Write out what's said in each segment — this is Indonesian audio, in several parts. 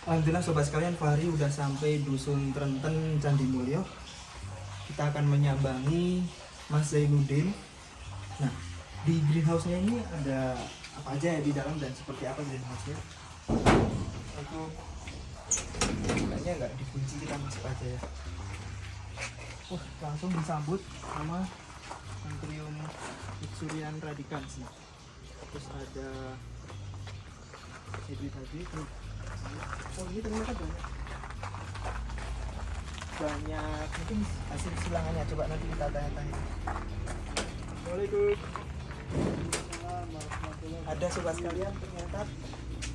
Alhamdulillah sobat sekalian Fahri udah sampai dusun Trenten Candi Mulyo. Kita akan menyambangi Mas Zainuddin. Nah, di greenhouse-nya ini ada apa aja ya di dalam dan seperti apa greenhouse-nya? Itu kayaknya nggak dikunci kita masuk aja ya. Wah, langsung disambut sama Antrium Itsurian radicans nih. Terus ada ini tadi oh ternyata banyak banyak mungkin hasil silangannya coba nanti kita tanya-tanya Assalamualaikum ada sobat sekalian ternyata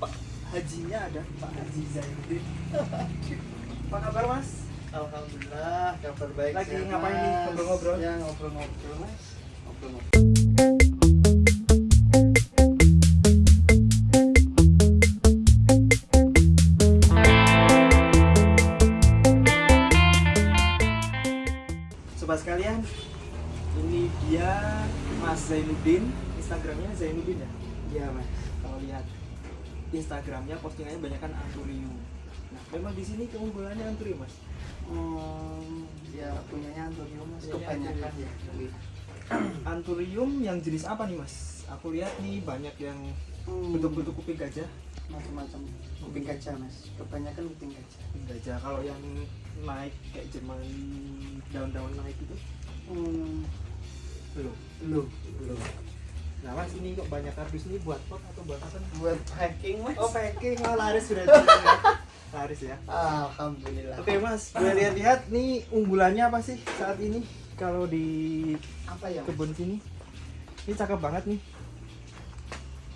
Pak Hajinya ada Pak Haji Zainuddin apa kabar mas Alhamdulillah kabar baik. Lagi sehat, ngapain nih? Ngobrol-ngobrol? Ya ngobrol-ngobrol mas. Ngobrol-ngobrol. Instagramnya Zainuddin ya Iya mas. kalau lihat Instagramnya postingannya banyak kan anturium nah memang di sini keunggulannya anturium mas Hmm, ya punyanya Antonio mas. Kebanyakan ya. anturium yang jenis apa nih mas aku lihat nih banyak yang Hmm, bentuk-bentuk kuping gajah macam-macam. Kuping gajah mas. Kebanyakan kuping gajah. kuping gajah kalau yang naik kayak Jerman daun-daun naik itu Hmm, belum belum belum. Nah mas ini kok banyak kardus ini buat pot atau buat apa Buat packing mas. oh packing oh laris sudah ya. laris ya Alhamdulillah. Oke mas, gue lihat-lihat nih unggulannya apa sih saat ini kalau di Apa ya? Kebun sini? Ini cakep banget nih.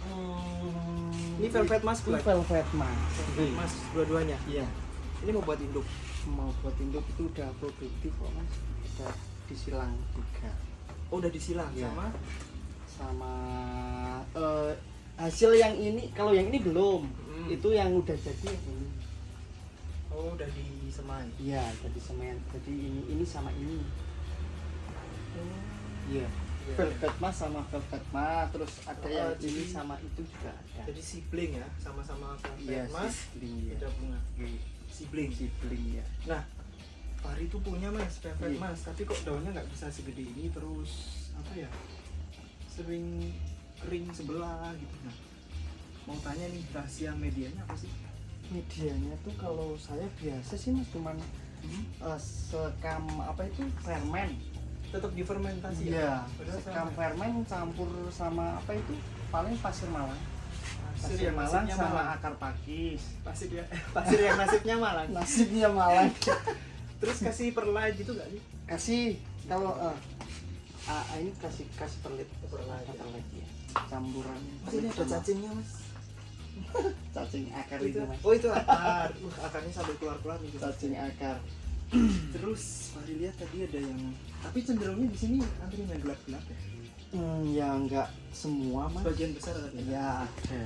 Hmm, Ini velvet mas, Ini velvet mas. Velvet mas dua-duanya. Iya. Ini mau buat induk. Mau buat induk itu udah produktif kok mas. Udah disilang juga. Oh udah disilang Iya. sama. Sama eh, hasil yang ini kalau yang ini belum Hmm. itu yang udah jadi ini Oh udah disemai. iya jadi semen jadi ini ini sama ini iya Iya. velvet mas sama velvet mas terus ada Oh, yang jadi- ini sama itu juga ada Jadi sibling ya, sama-sama iya velvet mas. sibling ya bunga. Sibling. sibling ya Nah, Fahri itu punya mas velvet Iya. mas, tapi kok daunnya nggak bisa segede ini terus apa ya? Sering kering sebelah gitu. Nah, mau tanya nih rahasia medianya apa sih? medianya tuh kalau saya biasa sih mas cuman eh, sekam apa itu fermen Tetap difermentasi ya? Padahal sekam fermen campur sama apa itu paling pasir malang Pasir pasir yang malang sama malang. akar pakis Pasir ya, pasir yang nasibnya malang. nasibnya malang Terus kasih perlite gitu gak nih? kasih kalau eh, ah, ini kasih kasih perlit Perlit, perlit ya campuran ini ada cacingnya mas. cacing akar itu, itu mas oh itu akar. Uh, akarnya sampai keluar-keluar nih. cacing akar Terus Fahri lihat tadi ada yang tapi cenderungnya di sini antri yang gelap-gelap ya. hmm, ya enggak semua mas Sebagian besar tapi. ya ada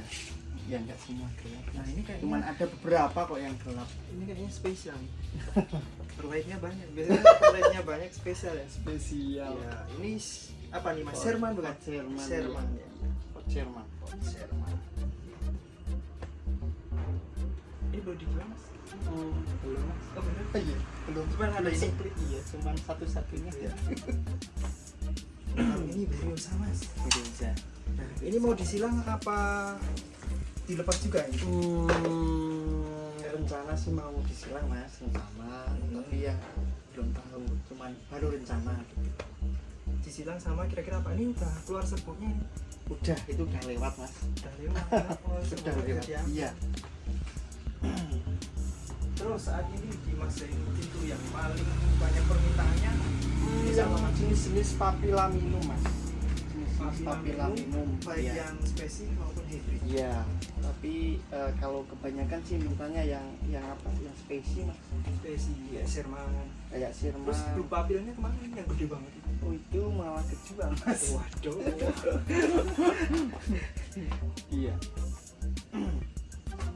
ya enggak semua gelap Nah ini kayaknya cuman ada beberapa kok yang gelap ini kayaknya spesial nih. Perlite-nya banyak. Biasanya perlite-nya banyak spesial ya. spesial Ya, ini apa nih Mas? Sherman bukan? Sherman Sherman. ya. Pot Sherman Sherman. Ini baru dijual Mas? Hmm, belum mas Oh bener? iya belum Cuman ada ini. iya cuman satu-satunya Iya. Nah, ini Beriosa Mas. Bereza. Nah, ini mau disilang apa dilepas juga ini? Hmm, rencana sih mau disilang mas rencana tapi ya belum tahu cuman baru rencana gitu. Disilang sama kira-kira apa? Ini udah keluar serbuknya ini. udah itu udah lewat mas Udah lewat. Oh, sudah lewat ya. iya Terus saat ini di Mas Zainuddin itu yang paling banyak permintaannya ini sama jenis-jenis papilaminum mas jenis-jenis papilaminum baik iya. yang spesies maupun hybrid. Iya, tapi eh, kalau kebanyakan sih mintanya yang yang apa? Yang spesies mas, Spesies ya, Sherman. kayak sirma. Terus blue papilnya ke mana ini yang gede banget itu? Oh itu malah kejual mas. Waduh. Iya.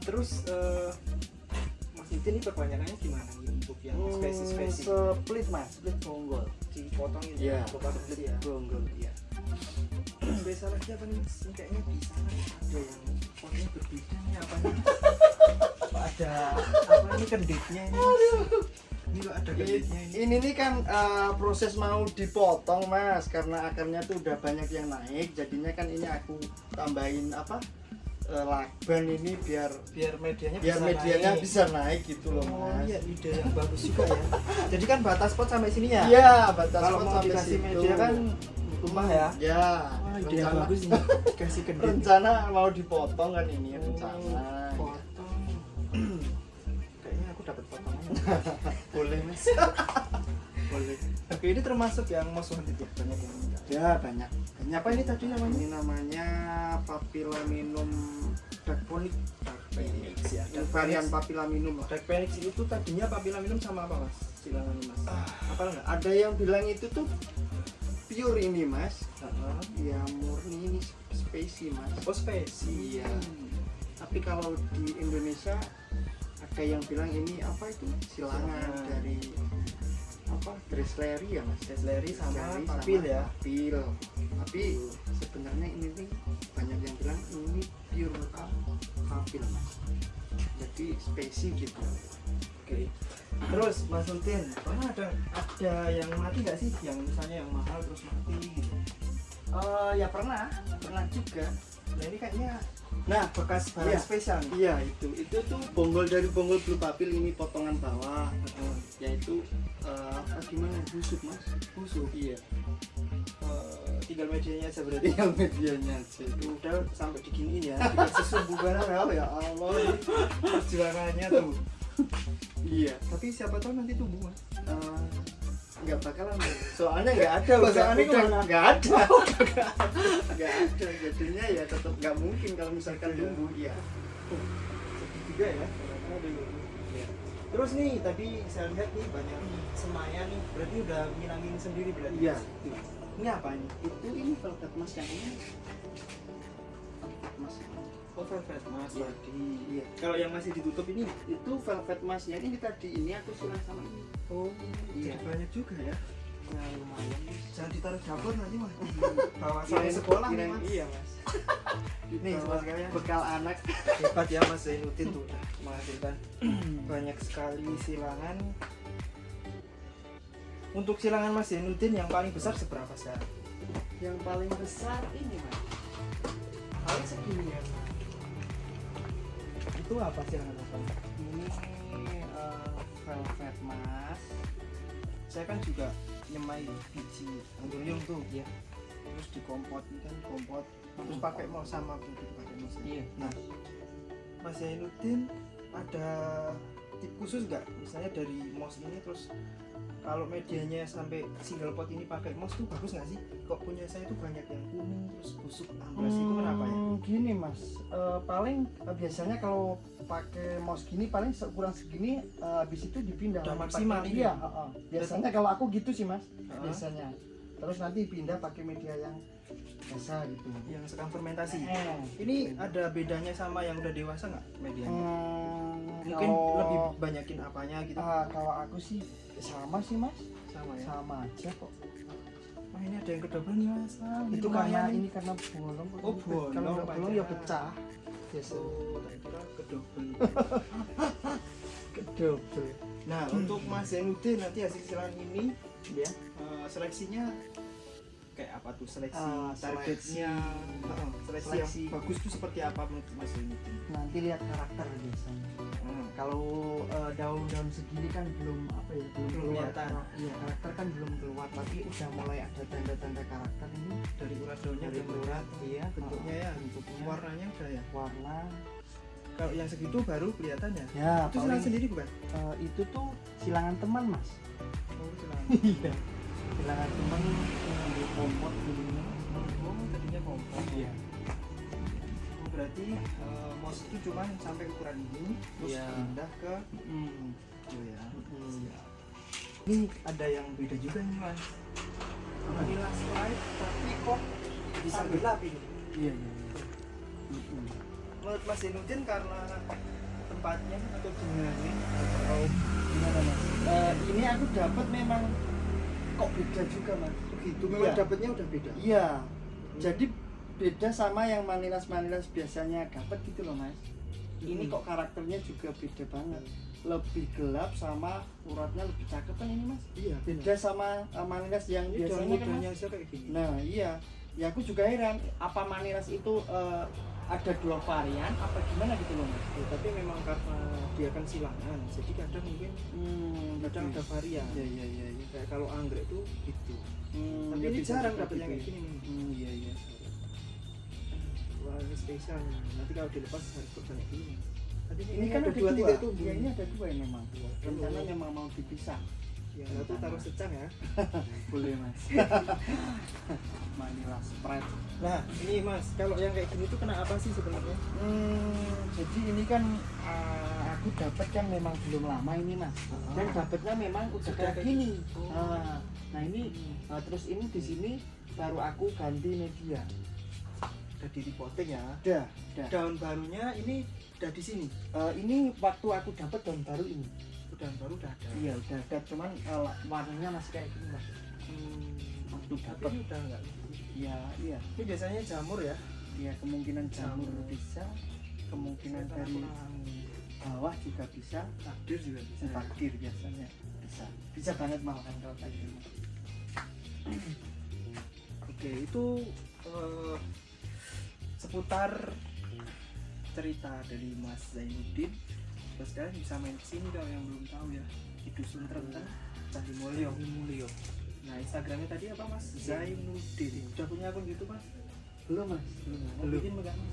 Terus eh Mas Nidin ini perpanjangannya gimana nih untuk yang spesies-spesies? Split mas, split bonggol. Dipotongin Iya, atau potong split ya? bonggol. Iya. Spesial lagi apa nih? Kayaknya di sana ada yang potnya berbeda nih apa nih? Ada apa ini kenditnya ini? Ini kok ada kenditnya ini? ini nih kan eh, proses mau dipotong mas. Karena akarnya tuh udah banyak yang naik jadinya kan ini aku tambahin apa eh, lakban ini biar biar medianya biar bisa medianya naik. bisa naik gitu loh oh mas. iya ide yang bagus juga ya. Jadi kan batas pot sampai sini ya? Iya batas kalau pot sampai situ. media kan tumpah ya? Ya Wah, ide yang bagus ini kasih kendit rencana mau dipotong kan ini rencana. potong. Kayaknya aku dapat potongannya. Boleh mas. Boleh. Oke ini termasuk yang most wanted ya? Banyak yang minta. Ya banyak. Banyak apa ini tadi namanya? Ini namanya papilaminum darkponic Phoenix ya. Ini varian papilaminum lah. Dark Phoenix itu tadinya papila minum sama apa mas? Silangan mas. apa enggak? ada yang bilang itu tuh pure ini mas Heeh. ya murni ini spesi mas Oh spesi. iya tapi kalau di Indonesia ada yang bilang ini apa itu silangan Silangan. dari apa Dresleri ya mas Desleri sama Dresleri papil ya. papil tapi sebenarnya ini nih banyak yang bilang ini pure papil mas jadi spesi gitu Oke. Terus Mas Nutin, pernah ada ada yang mati nggak sih? Yang misalnya yang mahal terus mati gitu. Eh ya pernah pernah juga Nah ini kayaknya nah bekas barang Iya. spesial nih. iya itu itu tuh bonggol dari bonggol blue papil ini potongan bawah Heeh. yaitu apa gimana busuk mas Busuk. iya Eh, tinggal medianya aja berarti. tinggal medianya aja Udah sampai diginiin ya, dikasih sumbu barang ya, ya Allah ini perjuangannya tuh. Iya. Tapi siapa tahu nanti tumbuh mas. Eh, nggak bakalan. Soalnya nggak ada Oh, soalnya udah ke mana? nggak ada. Nggak ada. Jadinya ya tetap nggak mungkin kalau misalkan Iya. tumbuh. Iya. Sedih juga ya. Terus nih tadi saya lihat nih banyak semaya nih, berarti udah ngilangin sendiri berarti. iya. Ini apa ini? itu ini velvet mas yang ini. Velvet mas Oh velvet mas Iya. tadi. iya Kalau yang masih ditutup ini? itu velvet masnya ini tadi ini aku silang sama ini Oh Iya. jadi banyak juga ya. ya lumayan Jangan ditaruh dapur nanti mas. Bawa sampai sekolah nih mas. iya mas Nih sobat sekalian. bekal anak Hebat ya mas Zainuddin tuh menghasilkan banyak sekali silangan. Untuk silangan mas Zainuddin yang paling besar seberapa sekarang? yang paling besar ini mas paling segini ya Itu apa silangan apa? ini eh, velvet mas Saya kan juga nyemai biji anggurium tuh Iya. terus dikompot ini kan kompot terus pakai mau sama putih pakai mos Iya. nah Mas Zainuddin ada tip khusus nggak misalnya dari mos ini terus kalau medianya sampai single pot ini pakai mos tuh bagus nggak sih kok punya saya tuh banyak yang kuning terus busuk amblas itu kenapa ya Hmm, Gini mas, Eh, paling eh, biasanya kalau pakai mouse gini paling kurang segini eh, habis itu dipindah. Udah maksimal? Iya. heeh. Biasanya kalau aku gitu sih mas, Heeh. biasanya. Terus nanti pindah pakai media yang biasa gitu. yang sekarang fermentasi Eh, ini ada bedanya sama yang udah dewasa nggak medianya hmm, mungkin kalau, lebih banyakin apanya gitu ah, kalau aku sih sama sih mas, sama ya sama aja kok. Wah ini ada yang kedobel nih mas. Ah, ini itu karena nih. ini karena bolong. Oh, bolong, Kalau nggak bolong ya pecah. pecah. Biasa. Oh, kira kedobel. Kedobel. nah untuk Mas Zainuddin nanti hasil silangan ini Ya. eh, seleksinya kayak apa tuh seleksi Ah, targetnya Heeh, seleksi, Seleksi. yang bagus tuh seperti apa menurut Mas Zainuddin? Nanti lihat karakter biasanya. Kalau eh, daun-daun segini kan belum apa ya belum, Belum keluar kelihatan. Iya karakter kan belum keluar tapi udah mulai ada tanda-tanda karakter ini Dari urat daunnya dari melihat iya bentuknya ya, bentuknya warnanya udah ya. warna Kalau yang segitu baru kelihatan ya. ya Itu silangan paling sendiri bukan? eh, itu tuh silangan teman mas Oh, silangan. iya silangan teman yang di kompot dulunya Oh, tadinya kompos. iya berarti eh, mos itu cuma sampai ukuran ini terus Iya. pindah ke Hmm. oh ya. Siap. Ini ada yang beda juga nih mas. Vanilla Sprite tapi kok bisa gelap ini. iya iya iya. Menurut Mas Zainuddin karena tempatnya atau gimana atau gimana mas Eh, ini aku dapat memang kok beda juga mas begitu memang dapatnya udah beda. Iya. Jadi beda sama yang manilas-manilas biasanya dapat gitu loh mas. ini Mm-mm. kok karakternya juga beda banget. Lebih gelap sama uratnya lebih cakep kan ini mas? Iya beda sama uh, maniras yang ini biasanya kan mas? kayak gini. Nah iya. Ya aku juga heran apa maniras itu uh, ada dua varian apa gimana gitu loh mas? Ya, tapi memang karena dia kan silangan jadi kadang mungkin hmm, kadang ada varian. Iya iya iya iya. kayak kalau anggrek tuh gitu. Hmm, tapi ya ini jarang dapet yang itu kayak ya. gini. Nih hmm, iya iya ini spesial nanti kalau dilepas harus banyak gini tadi ini kan ada dua titik tuh ya ini ada dua ya memang Dua. rencana memang mau dipisah. Yang satu taruh secang ya. Boleh mas. Manila Sprite nah ini mas kalau yang kayak gini tuh kena apa sih sebenarnya? Hmm, jadi ini kan uh, aku dapat kan memang belum lama ini mas. Dan dapatnya memang udah kayak gini. Oh. nah, nah ini uh, terus ini di sini baru aku ganti media udah di repotting ya? Udah udah. Daun barunya ini udah di sini? Uh, ini waktu aku dapat daun baru ini. Daun baru udah ada. Iya udah ada. Cuman uh, warnanya masih kayak gini mas. Hmm, waktu dapat udah enggak iya iya. Ini biasanya jamur ya? Iya kemungkinan jamur Jamur. bisa. Kemungkinan dari bawah juga bisa. Takdir juga bisa. Takdir biasanya bisa. Bisa banget malahan kalau kayak gitu Oke, itu eh, seputar cerita dari Mas Zainuddin. Terus kalian bisa main ke sini kalau yang belum tahu ya di dusun Trenten, Candi Mulyo. Mulyo. Nah Instagramnya tadi apa Mas? Zainuddin. Udah punya akun YouTube Mas? belum mas belum mau Belum. bikin enggak mas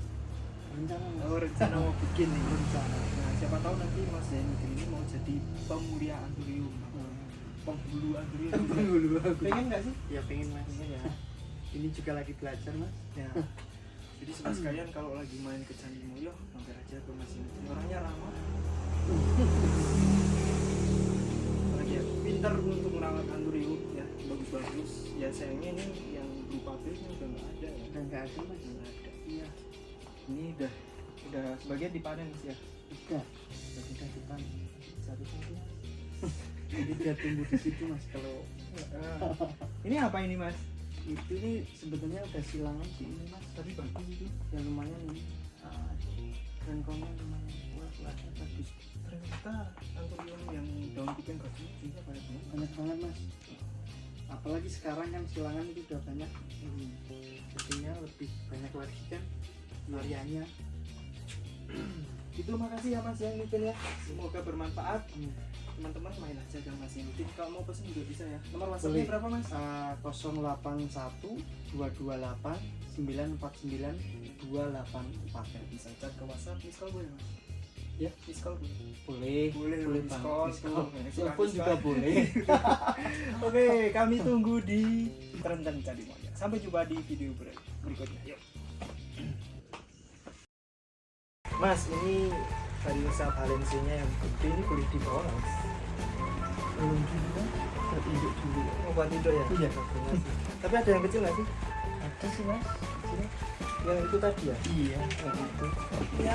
rencana mas Oh rencana mau bikin nih. rencana Nah siapa tahu nanti Mas Zainuddin ini mau jadi pemulia anturium, penghulu anturium. dulu aku Pengen nggak sih? ya pengen mas Pengen ya. ini juga lagi belajar mas Ya. Jadi sobat sekalian kalau lagi main ke Candi Mulyo, mampir aja ke Mas Ini. Orangnya ramah. Apalagi ya, pintar untuk merawat andurium ya, bagus-bagus. Ya sayangnya ini yang berupa pilnya udah nggak ada ya. udah nggak ada mas nggak ada. iya Ini udah udah sebagian dipanen Mas, ya. udah udah kita depan satu satu jadi dia tumbuh di situ mas kalau ini apa ini Mas? Itu ini sebetulnya udah silangan sih ini mas Tapi bagus itu. ya lumayan ini uh, rengkongnya lumayan kuat lah bagus Ternyata andurium yang daun kuping bagus juga banyak banget. banyak banget mas apalagi sekarang kan silangan itu udah banyak Hmm. jadinya lebih banyak lagi kan variannya Itu makasih ya Mas yang ya. Semoga bermanfaat. Teman-teman main aja ke Mas Yudin kalau mau pesen juga bisa ya. Nomor WhatsAppnya berapa Mas? Uh, 081 228 949 284 Ya, bisa chat ke WhatsApp miss call boleh Mas? Ya. miss call boleh. Boleh. Boleh telepon suka juga boleh. Oke kami tunggu di Trenten Candi Moya sampai jumpa di video ber- berikutnya. Yuk. Mas ini Variosa Valencianya yang gede ini boleh dibawa nggak, Mas? belum juga terinduk dulu Oh, buat itu ya? Iya. Tapi ada yang kecil nggak sih? ada sih mas Sini. Yang itu tadi ya? iya Yang itu. Ya,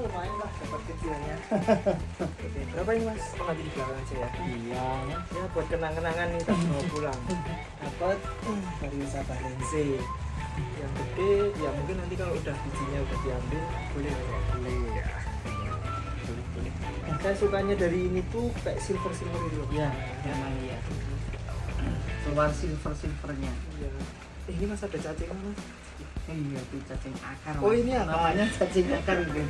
lumayan lah dapat kecilnya. Oke, berapa ini mas? Oh nanti di belakang aja ya. iya Ya buat kenang-kenangan nih tak mau pulang. Dapat Variosa Valencia. Yang gede, ya mungkin nanti kalau udah bijinya udah diambil boleh ya. boleh ya Saya sukanya dari ini tuh kayak silver silver gitu. loh. ya memang iya keluar silver silvernya Iya. Eh, ini mas ada cacingnya mas. iya itu cacing akar Oh, ini akar. namanya cacing akar ini